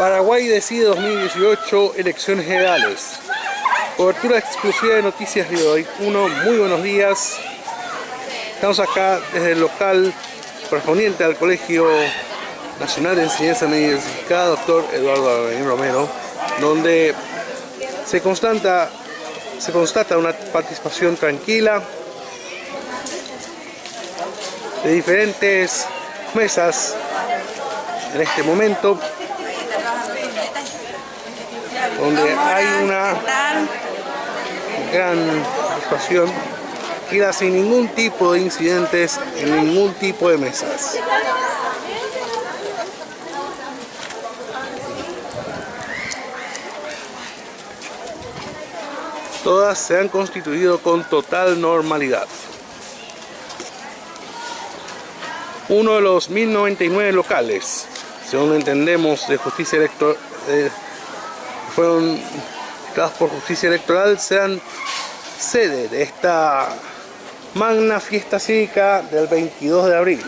Paraguay decide 2018 elecciones generales. Cobertura exclusiva de Noticias Río 1. Muy buenos días. Estamos acá desde el local correspondiente al Colegio Nacional de Enseñanza Media doctor Eduardo Avenir Romero, donde se constata, se constata una participación tranquila de diferentes mesas en este momento donde hay una gran participación queda sin ningún tipo de incidentes en ningún tipo de mesas. Todas se han constituido con total normalidad. Uno de los 1099 locales, según entendemos de justicia electoral, eh, fueron creados por justicia electoral, sean sede de esta magna fiesta cívica del 22 de abril.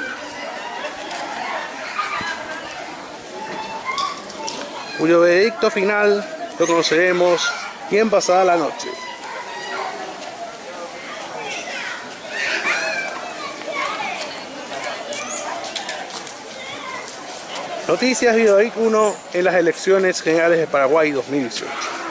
Cuyo veredicto final lo conoceremos bien pasada la noche. Noticias Videoic 1 en las elecciones generales de Paraguay 2018.